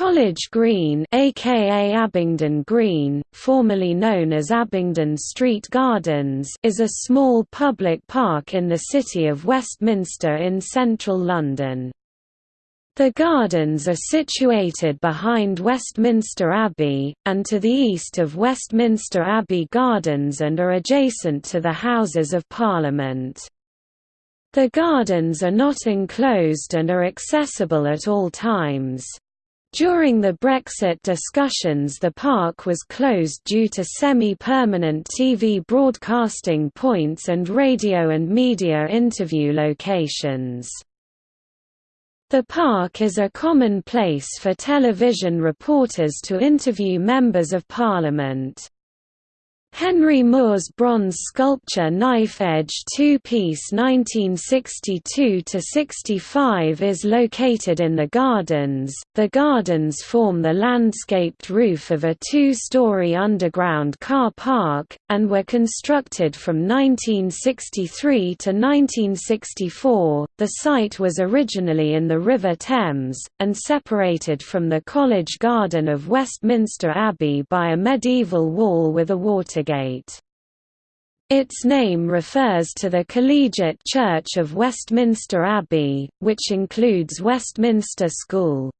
College Green aka Abingdon Green, formerly known as Abingdon Street Gardens is a small public park in the city of Westminster in central London. The gardens are situated behind Westminster Abbey, and to the east of Westminster Abbey Gardens and are adjacent to the Houses of Parliament. The gardens are not enclosed and are accessible at all times. During the Brexit discussions the park was closed due to semi-permanent TV broadcasting points and radio and media interview locations. The park is a common place for television reporters to interview members of parliament. Henry Moore's bronze sculpture Knife Edge two-piece 1962–65 is located in the gardens. The gardens form the landscaped roof of a two-story underground car park, and were constructed from 1963 to 1964. The site was originally in the River Thames, and separated from the College Garden of Westminster Abbey by a medieval wall with a water Watergate. Its name refers to the Collegiate Church of Westminster Abbey, which includes Westminster School.